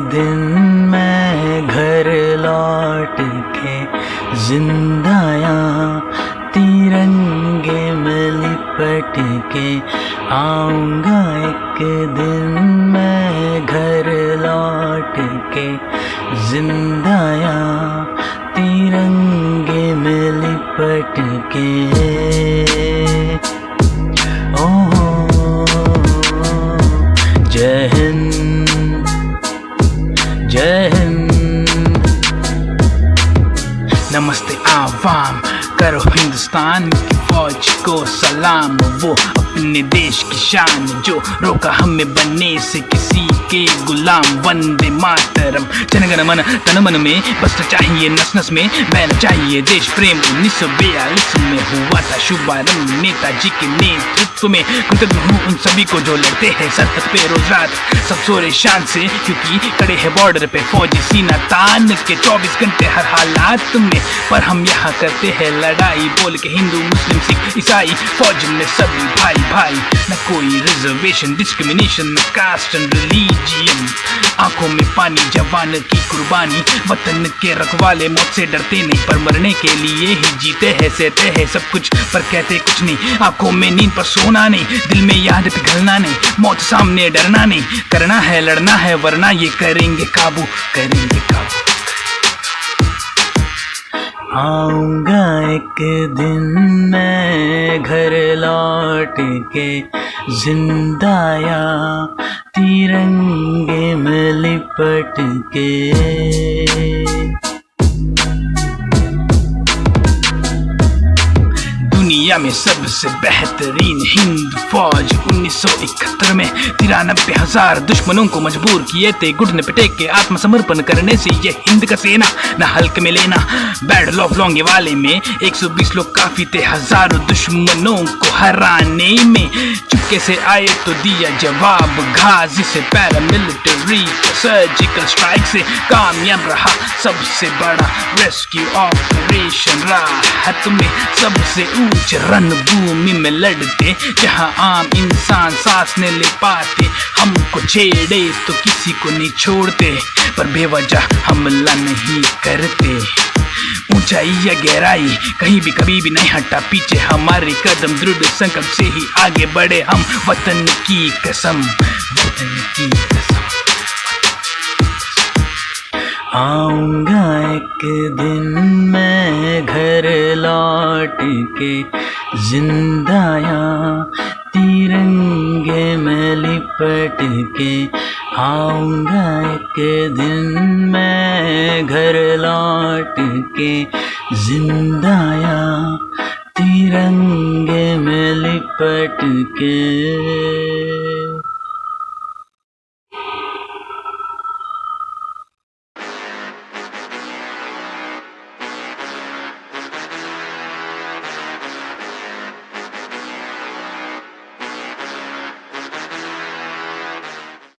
दिन मैं घर लौट के, जिंदाया तिरंगे में लिपट के, आऊँगा एक दिन मैं घर लौट के, जिंदाया तिरंगे में लिपट के। जय नमस्ते आवाम करो हिंदुस्तान की फौज को सलाम। वो अपने देश की शान जो रोका हमें बनने से किसी के गुलाम, वंदे मातरम। जनगण मन, तन मन में बसना चाहिए नस नस में बहना चाहिए देश प्रेम, उन्नीस सौ बयालीस में हुआ था शुभारंभ। नेताजी के नेतृत्व में कृतज्ञ हूँ उन सभी को जो लड़ते हैं सरहद पे रोज रात। सब सोरे शान से, क्योंकि कड़े है बॉर्डर पे फौजी सीना। तान के 24 घंटे हर हालात में, पर हम यहाँ करते हैं लड़ाई। बोल के हिंदू, मुस्लिम, सिख, ईसाई, फौज में सभी भाई। भाई, न कोई रिजर्वेशन डिस्क्रिमिनेशन न कास्ट एंड रिलीजियन आँखों में पानी, जवान की कुर्बानी, वतन के रखवाले मौत से डरते नहीं, पर मरने के लिए ही जीते हैं, सहते हैं सब कुछ, पर कहते कुछ नहीं। आँखों में नींद पर सोना नहीं, दिल में याद पिघलना नहीं, मौत सामने डरना नहीं, करना है, लड़ना है, वरना ये करेंगे काबू करेंगे काबू। आऊँगा एक दिन मैं घर लौट के जिंदाया तिरंगे में लिपट के। दुनिया में सबसे बेहतरीन हिंद फौज 1971 में तिरानबे हज़ार दुश्मनों को मजबूर किए थे। घुटने पिटेक के आत्मसमर्पण करने से ये हिंद का सेना न हल्क में लेना। बैटल ऑफ़ लॉन्गे वाले में 120 लोग काफ़ी थे। हज़ारों दुश्मनों को हराने में चुपके से आए तो दिया जवाब। गाजी से पैरामिलिट्री सर्जिकल स्ट्राइक से कामयाब रहा। सबसे बड़ा रेस्क्यू ऑपरेशन राहत में सबसे ऊंच रणभूमि में लड़ते। जहाँ आम इंसान सांस ने ले पाते, हमको छेड़े तो किसी को नहीं छोड़ते। पर बेवजह हमला नहीं करते। ऊंचाई या गहराई, कहीं भी कभी भी नहीं हटा पीछे हमारे कदम, दृढ़ संकल्प से ही आगे बढ़े हम, वतन की कसम, वतन की कसम। आऊँगा एक दिन मैं घर लौट के, जिंदाया तिरंगे में लिपट के, आऊँगा एक दिन मैं घर लौट के जिंदाया तिरंगे में लिपट के।